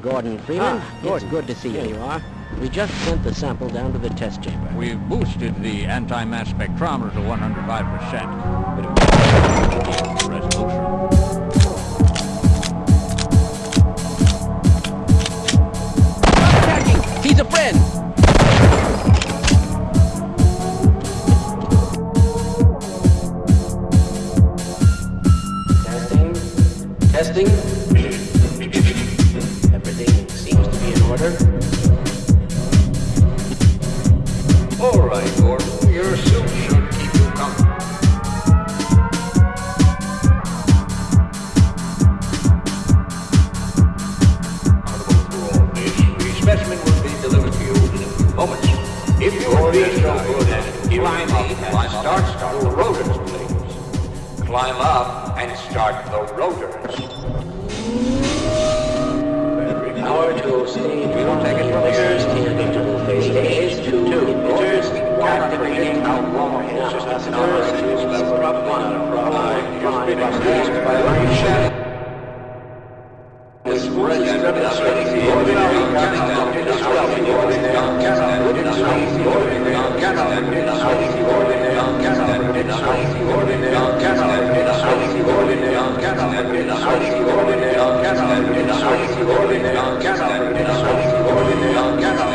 Hello, Gordon Freeman. Ah, it's good to see Here you. you are. We just sent the sample down to the test chamber. We've boosted the anti-mass spectrometer to 105%. It'll the resolution. He's a friend! Testing. Testing. Climb up and start the rotors, power tool stage one meters interval phase stage two meters activating outlaw instructions versus level prop one prop five prop stage by vibration is ready demonstrating the ordinary cannot demonstrating the ordinary cannot demonstrating the ordinary cannot demonstrating the ordinary cannot demonstrating the ordinary cannot demonstrating the ordinary cannot demonstrating the ordinary